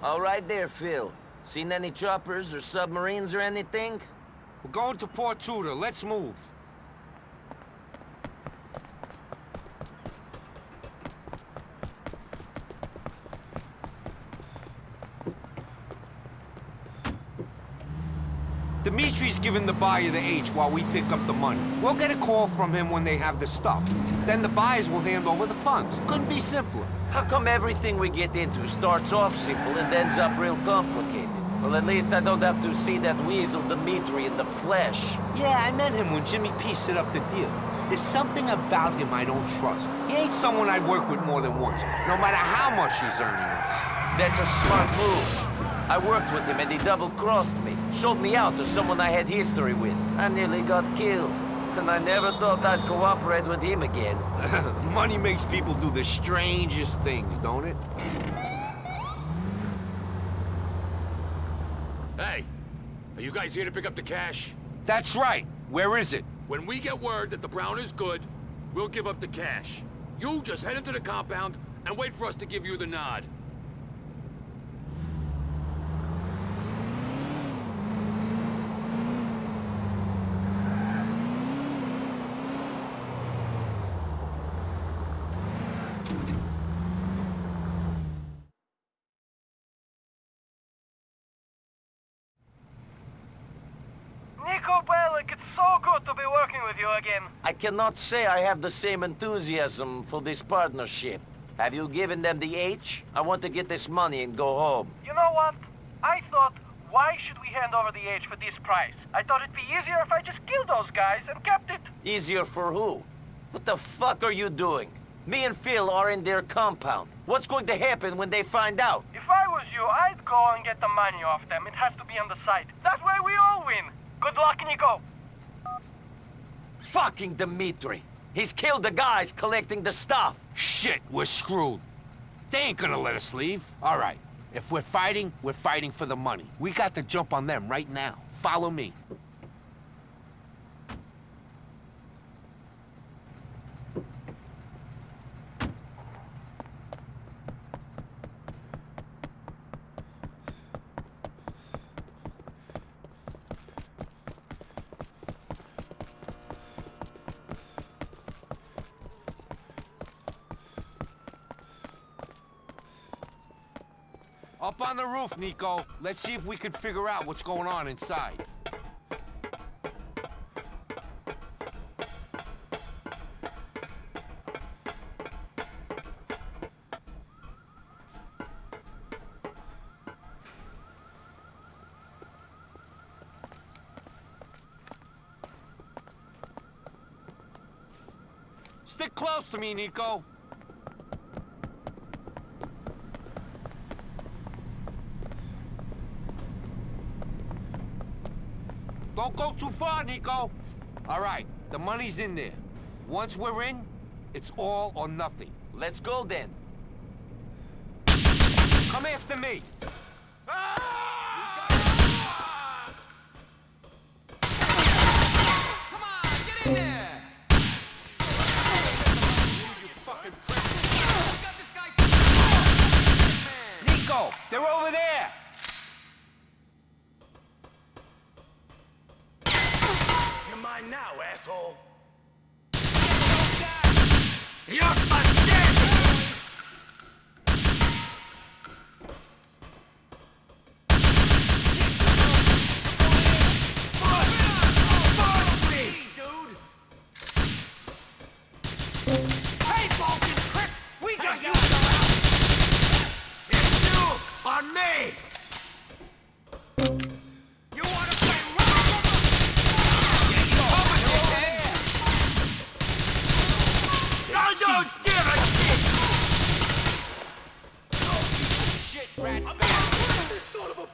All right there, Phil. Seen any choppers or submarines or anything? We're going to Port Tudor. Let's move. Dimitri's giving the buyer the H while we pick up the money. We'll get a call from him when they have the stuff. Then the buyers will hand over the funds. Couldn't be simpler. How come everything we get into starts off simple and ends up real complicated? Well, at least I don't have to see that weasel Dimitri in the flesh. Yeah, I met him when Jimmy P set up the deal. There's something about him I don't trust. He ain't someone I'd work with more than once, no matter how much he's earning us. That's a smart move. I worked with him and he double-crossed me. Sold me out to someone I had history with. I nearly got killed. And I never thought I'd cooperate with him again. Money makes people do the strangest things, don't it? Hey, are you guys here to pick up the cash? That's right. Where is it? When we get word that the Brown is good, we'll give up the cash. You just head into the compound and wait for us to give you the nod. Niko Bellic, it's so good to be I cannot say I have the same enthusiasm for this partnership. Have you given them the H? I want to get this money and go home. You know what? I thought, why should we hand over the H for this price? I thought it'd be easier if I just killed those guys and kept it. Easier for who? What the fuck are you doing? Me and Phil are in their compound. What's going to happen when they find out? If I was you, I'd go and get the money off them. It has to be on the site. That way we all win. Good luck, Niko. Fucking Dimitri! He's killed the guys collecting the stuff! Shit, we're screwed. They ain't gonna let us leave. All right, if we're fighting, we're fighting for the money. We got to jump on them right now. Follow me. Up on the roof, Niko. Let's see if we can figure out what's going on inside. Stick close to me, Niko. Don't go too far, Niko. All right, the money's in there. Once we're in, it's all or nothing. Let's go then. Come after me. Ah! Come on, get in there! On me! You wanna play rock? I don't give a shit! Shit, rat bastard. this son of a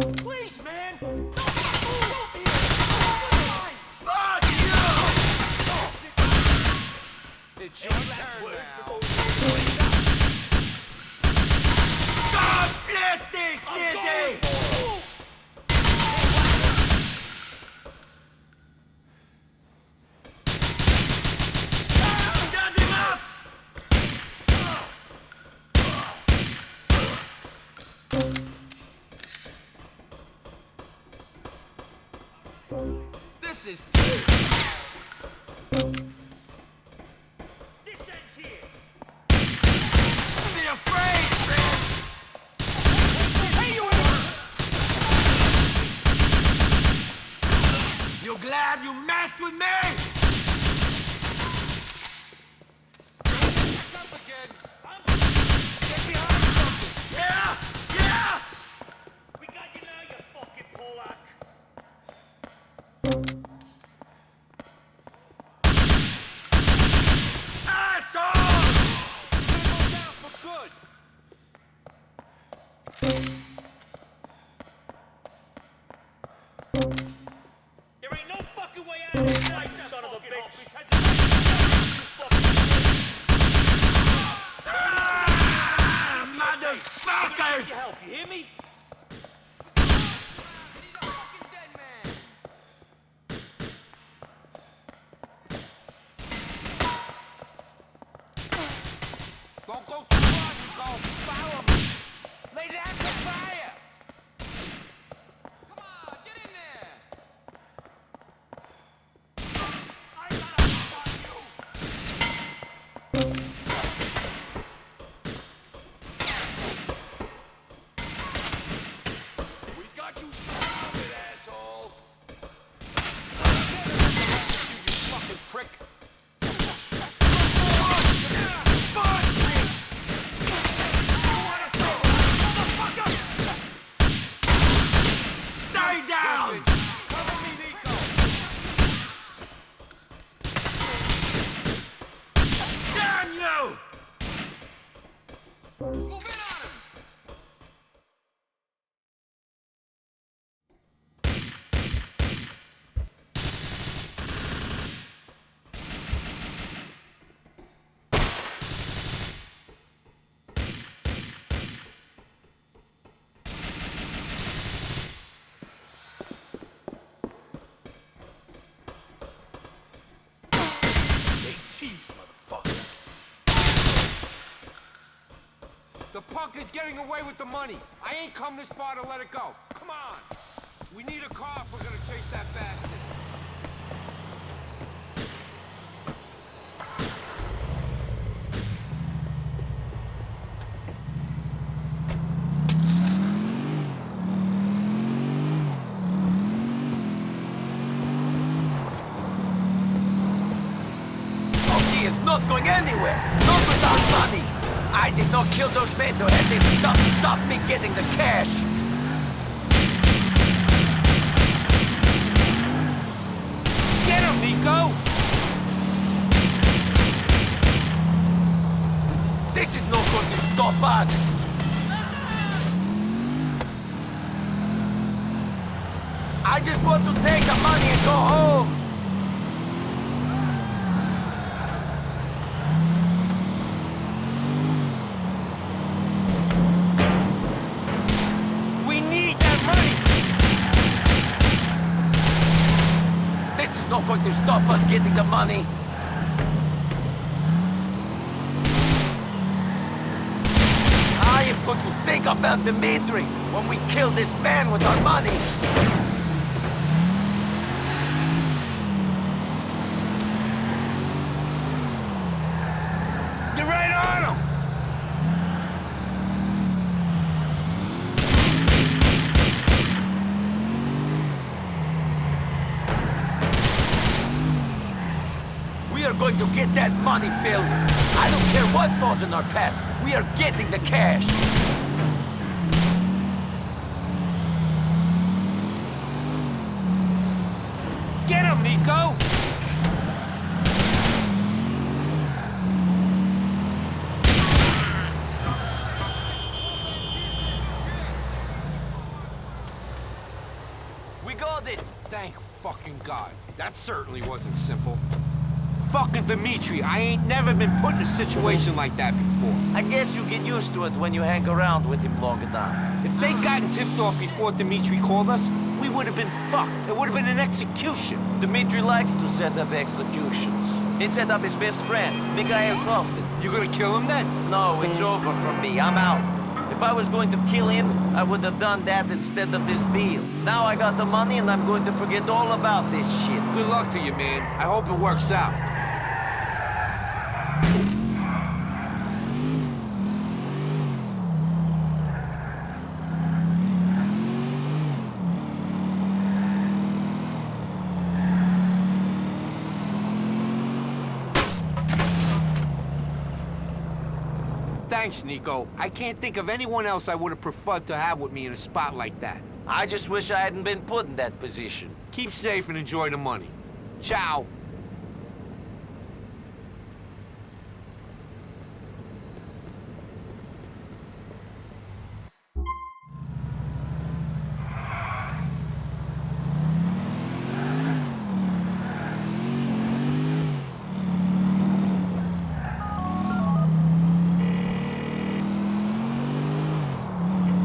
Please, man! Don't move here! Fuck you! It's your now. God Is getting away with the money. I ain't come this far to let it go. Come on. We need a car if we're gonna chase that bastard. He is not going anywhere! Not without money! I did not kill those men to have this stop, stop me getting the cash! Get him, Niko! This is not going to stop us! I just want to take the money and go home! We need that money! This is not going to stop us getting the money! I am going to think about Dimitri when we kill this man with our money! to get that money, Phil. I don't care what falls in our path. We are getting the cash. Get him, Niko! We got it! Thank fucking God. That certainly wasn't simple. Fucking Dimitri, I ain't never been put in a situation like that before. I guess you get used to it when you hang around with him long enough. If they'd gotten tipped off before Dimitri called us, we would have been fucked. It would have been an execution. Dimitri likes to set up executions. He set up his best friend, Mikhail Faustin. You gonna kill him then? No, it's over for me. I'm out. If I was going to kill him, I would have done that instead of this deal. Now I got the money and I'm going to forget all about this shit. Good luck to you, man. I hope it works out. Thanks, Niko. I can't think of anyone else I would have preferred to have with me in a spot like that. I just wish I hadn't been put in that position. Keep safe and enjoy the money. Ciao.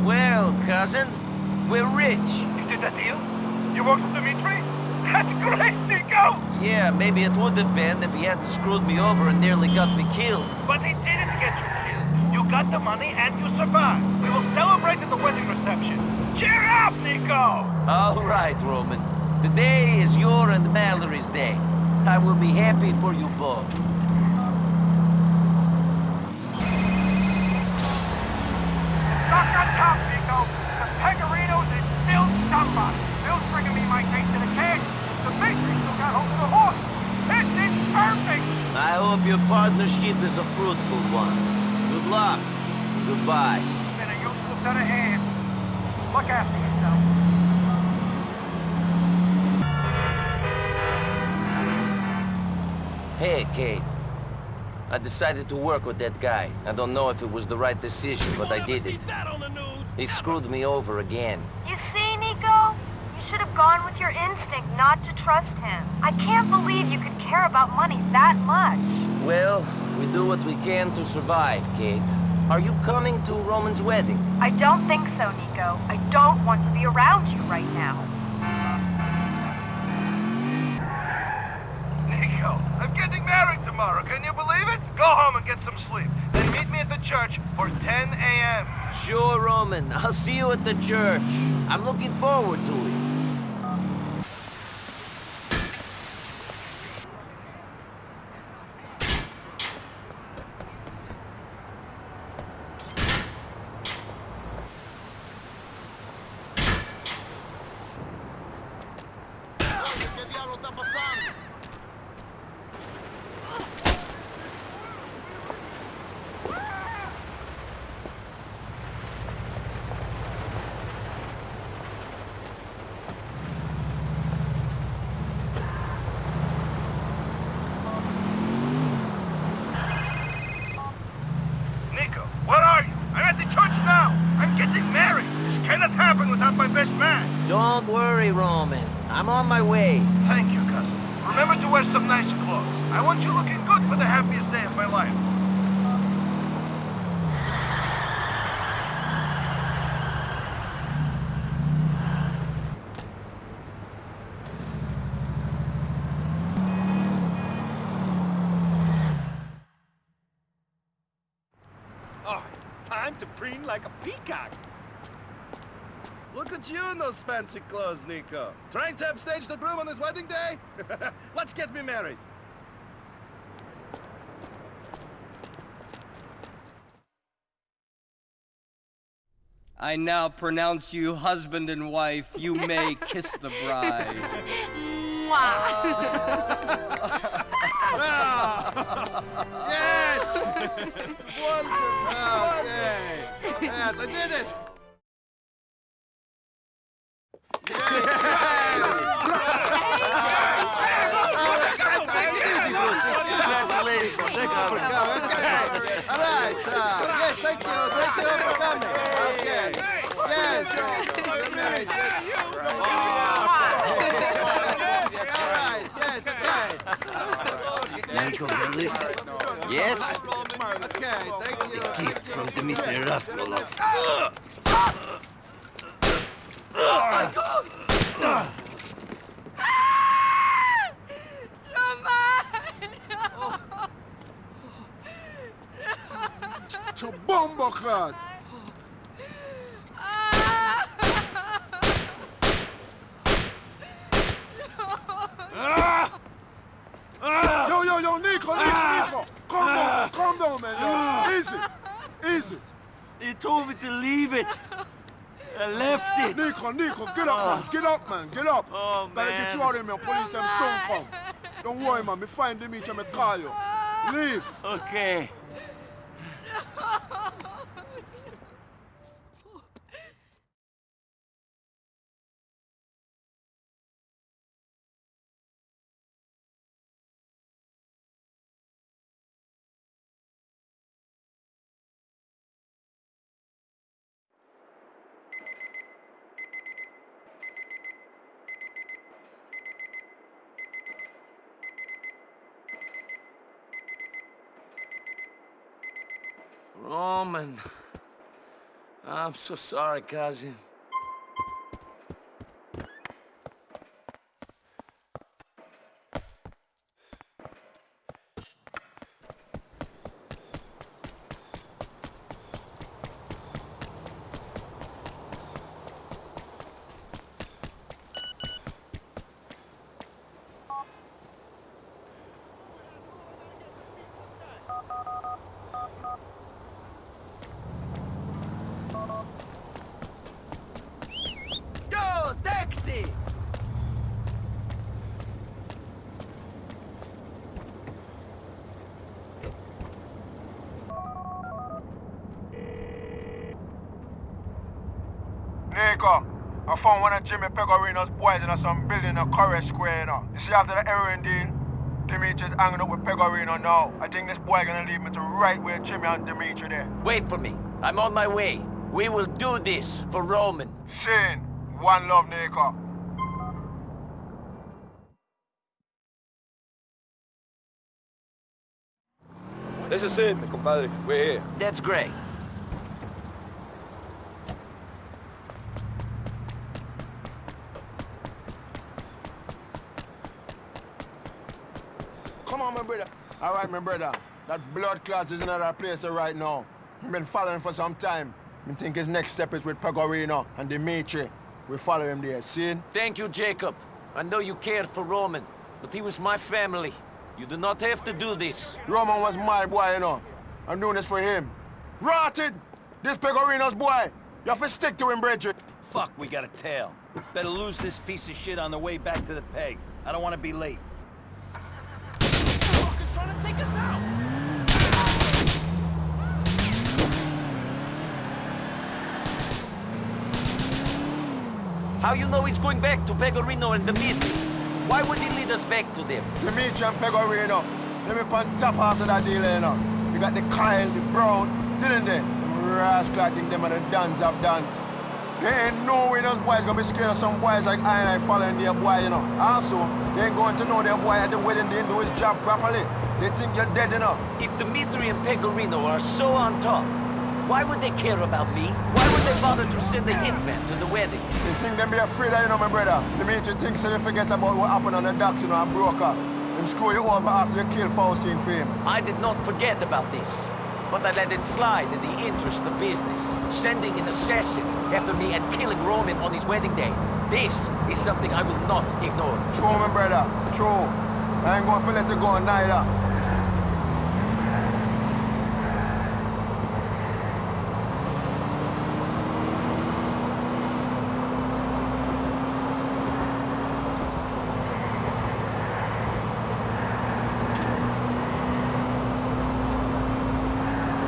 Well, cousin, we're rich. You did that deal? You worked with Dimitri? That's great, Niko! Yeah, maybe it would have been if he hadn't screwed me over and nearly got me killed. But he didn't get you killed. You got the money and you survived. We will celebrate at the wedding reception. Cheer Niko! All right, Roman. Today is your and Mallory's day. I will be happy for you both. Knock on top, Niko. The is still. Bill's bringing me my case to the. The still got hold of the horse. This is perfect! I hope your partnership is a fruitful one. Good luck. Goodbye. Been a useful set of hands. Look after yourself. Hey, Kate. I decided to work with that guy. I don't know if it was the right decision, but I did it. that on the news? He screwed me over again. You see, Niko? You should have gone with your instinct not to trust him. I can't believe you could care about money that much. Well, we do what we can to survive, Kate. Are you coming to Roman's wedding? I don't think so, Niko. I don't want to be around you right now. Niko, I'm getting married tomorrow. Can you believe it? Go home and get some sleep. Then meet me at the church for 10 a.m. Sure, Roman. I'll see you at the church. I'm looking forward to it. Niko, where are you? I'm at the church now. I'm getting married. This cannot happen without my best man. Don't worry, Roman. I'm on my way. Thank you, cousin. Remember to wear some nice clothes. I want you looking good for the happiest day of my life. All right, time to preen like a peacock. Look at you in those fancy clothes, Niko. Trying to upstage the groom on his wedding day? Let's get me married. I now pronounce you husband and wife. You may kiss the bride. Yes! Wonderful! Ah. Okay. Yes, I did it! Congratulations. Thank you for coming. Okay. All right. Uh, yes, thank you. Thank you for coming. Okay. Yes. Get married. Michael delivered. Yes? Okay, thank you. Gift from Dimitri Rascalov. Oh my god! Romano! Čo bomboklad! Yo, yo, yo, Niko, Niko, ah! Niko! Calm down, ah! calm down, man, yo. Easy, easy. He told me to leave it. I left it. Niko, Niko, get up, man, get up, man, get up. Oh, Gotta get you out of here, man. Police them soon come. Don't worry, man. Me find them each and me call you. Leave. Okay. Roman. I'm so sorry, cousin. Yo, taxi! Niko, I found one of Jimmy Pegorino's boys in some building in Corey Square, you know. You see after the heroin deal, Dimitri's hanging up with Pegorino now. I think this boy gonna lead me to right where Jimmy and Dimitri there. Wait for me. I'm on my way. We will do this for Roman. Sin, one love, Niko. This is it, mi compadre. We're here. That's great. Come on, my brother. All right, my brother. That blood clot is in another place right now. We've been following for some time. I think his next step is with Pegorino and Dimitri. We follow him there, see? Thank you, Jacob. I know you cared for Roman, but he was my family. You do not have to do this. Roman was my boy, you know. I'm doing this for him. Rotted! This Pegorino's boy. You have to stick to him, Bridget. Fuck, we got a tail. Better lose this piece of shit on the way back to the peg. I don't want to be late. Fuckers trying to take us out! How you know he's going back to Pegorino and Dimitri? Why would he lead us back to them? Dimitri and Pegorino. Let me on top after that deal, you know. You got the Kyle, the Brown, didn't they? Rascal, I think them are the dance of dance. There ain't no way those boys gonna be scared of some boys like I and I following their boy, you know. Also, they ain't going to know their boy at the wedding didn't do his job properly. They think you're dead, enough. If Dimitri and Pegorino are so on top, why would they care about me? Why would they bother to send a hitman to the wedding? They think them be afraid of you know, my brother. Dimitri thinks so you forget about what happened on the docks, you know, a broker. Them screw you over after you kill Faustin for him. I did not forget about this, but I let it slide in the interest of business. Sending an assassin after me and killing Roman on his wedding day. This is something I will not ignore. True, my brother. True. I ain't going to let you go neither.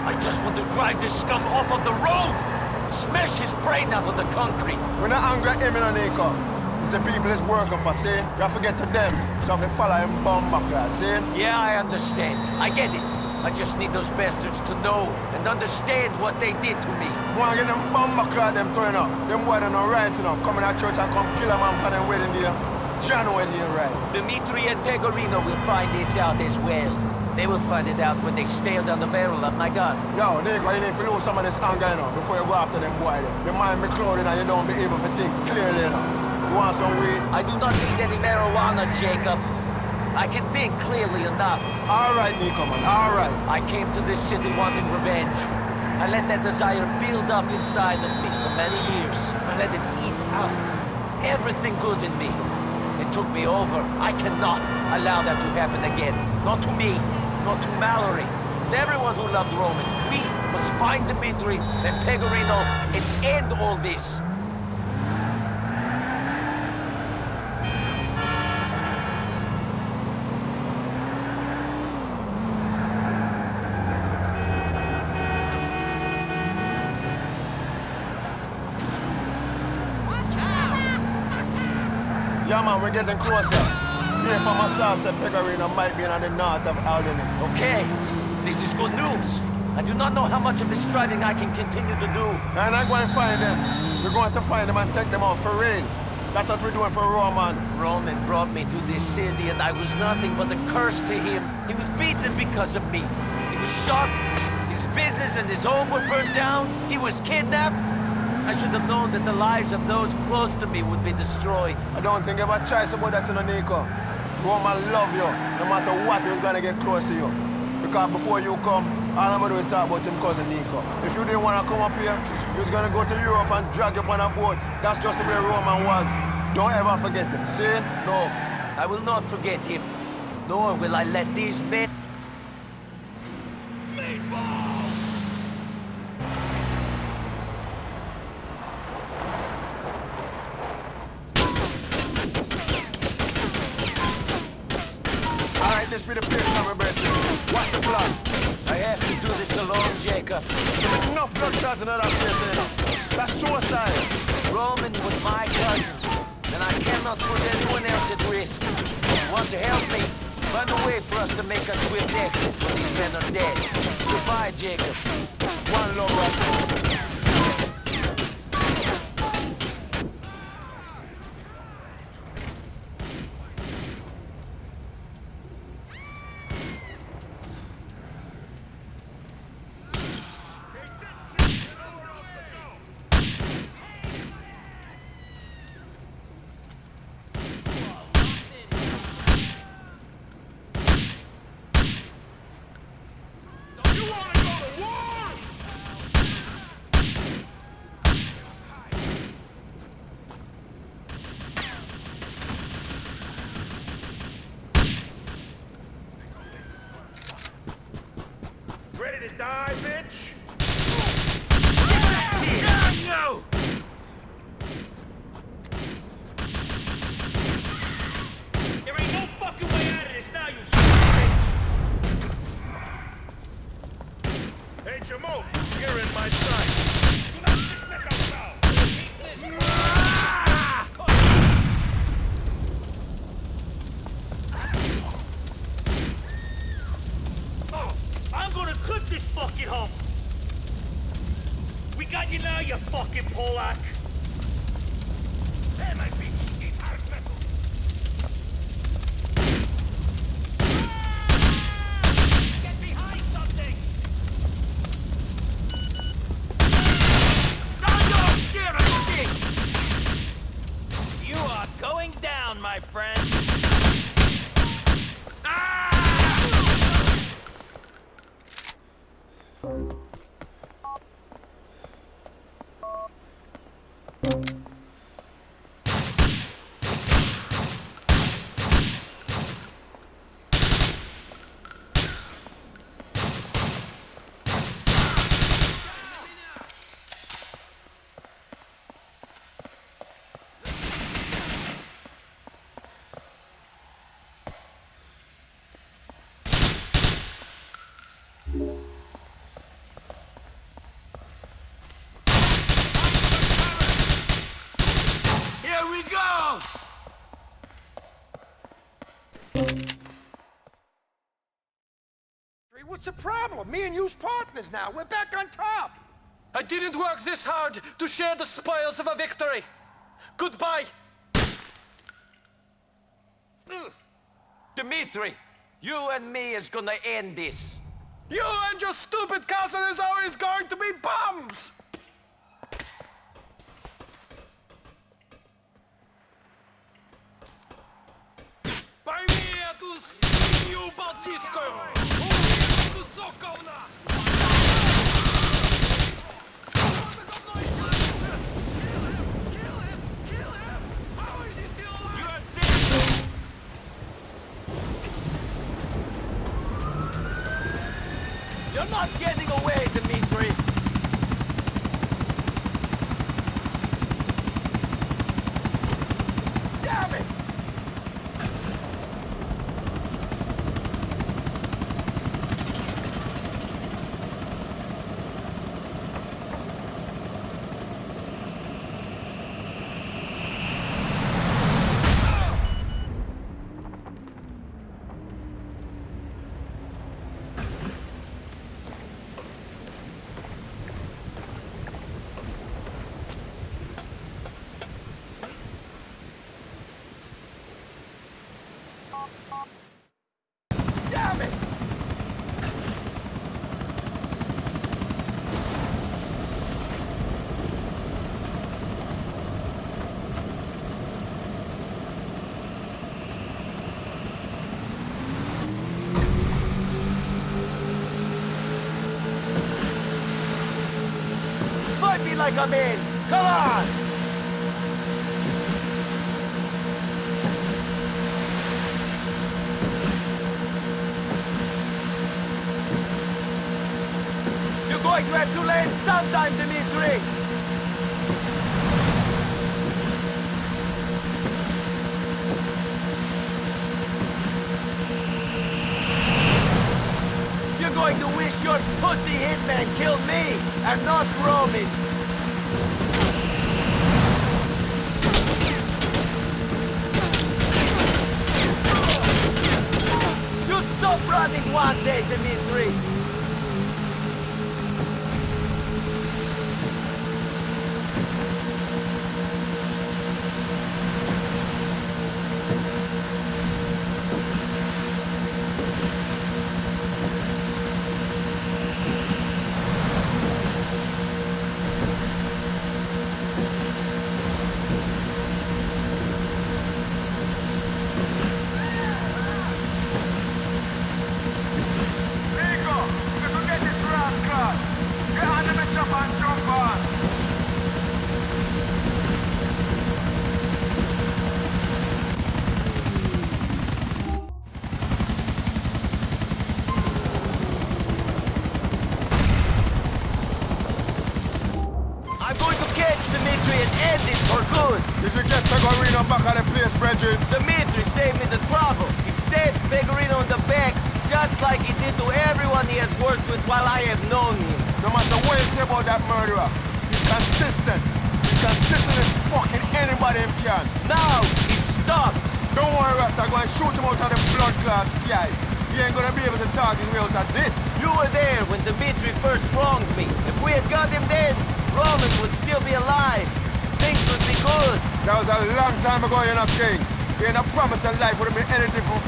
I just want to drive this scum off of the road! Smash his brain out on the concrete! We're not angry at him, you know, Niko. It's the people he's working for, see? You have to get to them. So if you follow him, bomb back that, see? Yeah, I understand. I get it. I just need those bastards to know and understand what they did to me. Want to get them bomb back at them too, up. Them boys don't know right, you know. Come in that church and come kill a man for them wedding day. John wedding, right? Dimitri and Pegorino will find this out as well. They will find it out when they stare down the barrel of my gun. Yo, Niko, you need to lose some of this anger, you know, before you go after them boy. Your mind be clouded and you don't be able to think clearly, you know. You want some weed? I do not need any marijuana, Jacob. I can think clearly enough. All right, Niko, man, all right. I came to this city wanting revenge. I let that desire build up inside of me for many years. I let it eat out everything good in me. It took me over. I cannot allow that to happen again. Not to me, not to Mallory, and everyone who loved Roman. We must find Dimitri and Pegorino and end all this. Yeah, man, we're getting closer. Here from my source, said Pegorino might be in the north of Alderney. Okay, this is good news. I do not know how much of this driving I can continue to do. And I'm going to find them. We're going to find them and take them out for real. That's what we're doing for Roman. Roman brought me to this city and I was nothing but a curse to him. He was beaten because of me. He was shot. His business and his home were burned down. He was kidnapped. I should have known that the lives of those close to me would be destroyed. I don't think you have a choice about that, Niko. Roman love you, no matter what, he's gonna get close to you. Because before you come, all I'm gonna do is talk about him cousin Niko. If you didn't wanna come up here, he was gonna go to Europe and drag you on a boat. That's just the way Roman was. Don't ever forget him, see? No, I will not forget him. Nor will I let these men... All right, this be the place my brethren. What's the plan? I have to do this alone, Jacob. There's enough blood clots in that place, know. That's suicide. Roman was my cousin, and I cannot put anyone else at risk. Want to help me? Find a way for us to make a swift exit when these men are dead. Goodbye, Jacob. One love, brother. Ready to die, bitch? There ain't no fucking way out of this now, you son bitch! Hey, Jamal, you're in my sight. I'm gonna clip this fucking hump! We got you now, you fucking Polak! There, my bitch! Eat hard metal! Get behind something! You are going down, my friend. Here we go! What's the problem? Me and you's partners now. We're back on top. I didn't work this hard to share the spoils of a victory. Goodbye. Dimitri, you and me is gonna end this. You and your stupid cousin is always going to be bums! Пойми эту свинью балтийскую! Not getting away, Dimitri! Damn it! Damn it! Fight me like I'm in! Come on! You're going to have to land sometime, Dimitri! You're going to wish your pussy hitman killed me and not Roman! One day, Dimitri!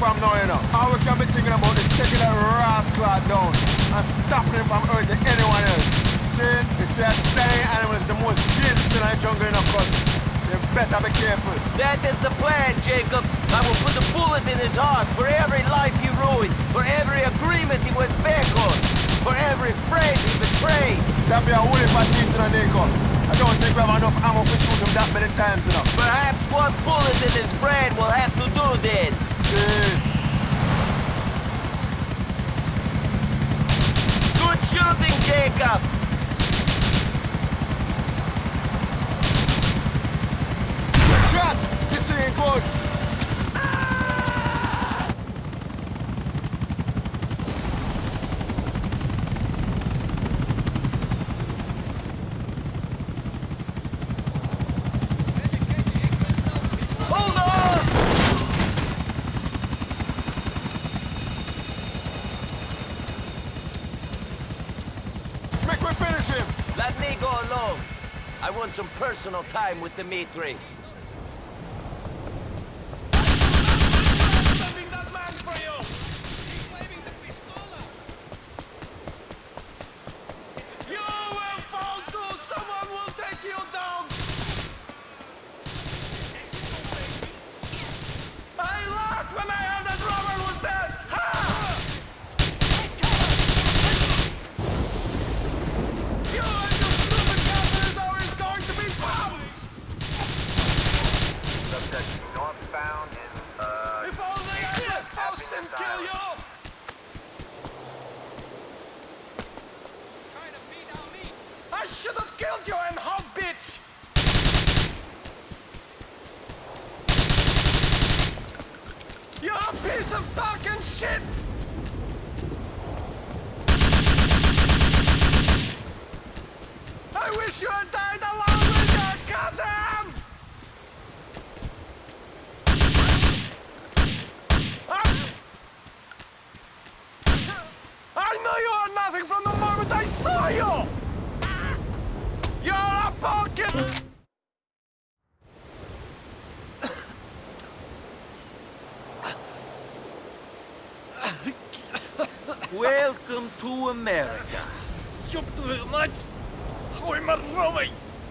From now, you know. All we can be thinking about is taking that rascal down and stopping him from hurting anyone else. See, they say that dying animal is the most dangerous in the jungle in the country. You better be careful. That is the plan, Jacob. I will put a bullet in his heart for every life he ruined, for every agreement he went back on, for every friend he betrayed. That be a holy teeth in Niko. I don't think we have enough ammo to shoot him that many times, enough. Perhaps one bullet in his brain will have to do then. Good Jacob. shot! This ain't good. Hold on! Make we finish him. Alone. I want some personal time with Dimitri. Sending that man for you! northbound in, uh... If only I could post and kill you! I should have killed you and hog bitch! You're a piece of fucking shit! I wish you had died along with your cousin! I, I knew you were nothing from the moment I saw you! You're a pumpkin! Welcome to America.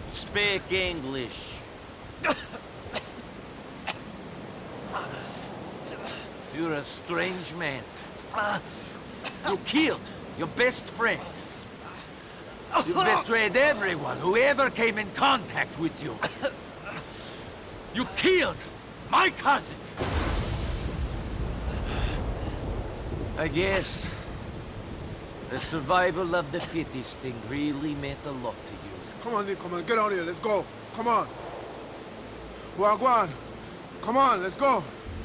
Speak English. You're a strange man. You killed your best friend. You betrayed everyone who ever came in contact with you. You killed my cousin. I guess the survival of the fittest thing really meant a lot to you. Come on, Nick, come on, get out here, let's go. Come on. Wagwan. Come on, let's go.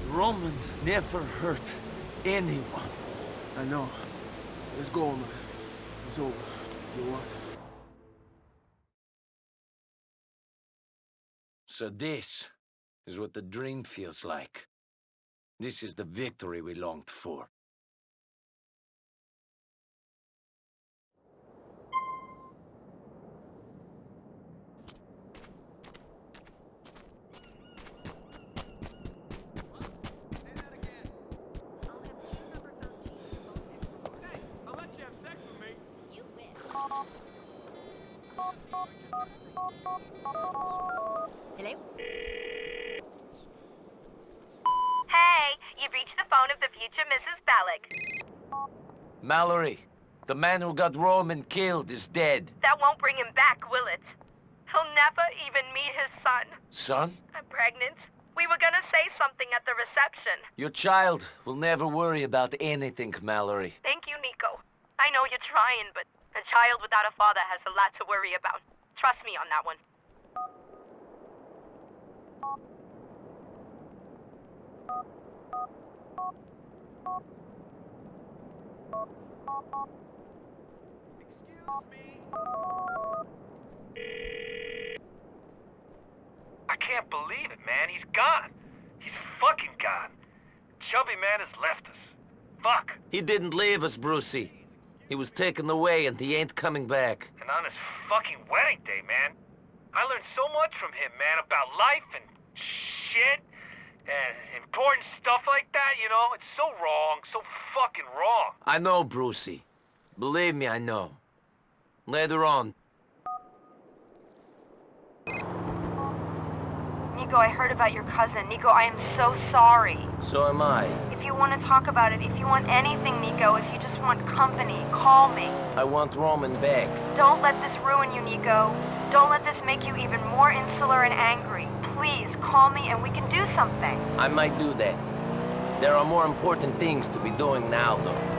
Roman never hurt anyone. I know. Let's go, man. It's over. You won. So this is what the dream feels like. This is the victory we longed for. Mallory, the man who got Roman killed is dead. That won't bring him back, will it? He'll never even meet his son. Son, I'm pregnant. We were gonna say something at the reception. your child will never worry about anything, Mallory. Thank you, Niko. I know you're trying, but a child without a father has a lot to worry about. Trust me on that one. I can't believe it, man. He's gone. He's fucking gone. Chubby man has left us. Fuck. He didn't leave us, Brucie. He was taken away and he ain't coming back. And on his fucking wedding day, man. I learned so much from him, man, about life and shit and important stuff like that, you know? It's so wrong, so fucking wrong. I know, Brucie. Believe me, I know. Later on, Niko, I heard about your cousin. Niko, I am so sorry. so am I. If you want to talk about it, if you want anything, Niko, if you just want company, call me. I want Roman back. Don't let this ruin you, Niko. Don't let this make you even more insular and angry. Please, call me and we can do something. I might do that. There are more important things to be doing now, though.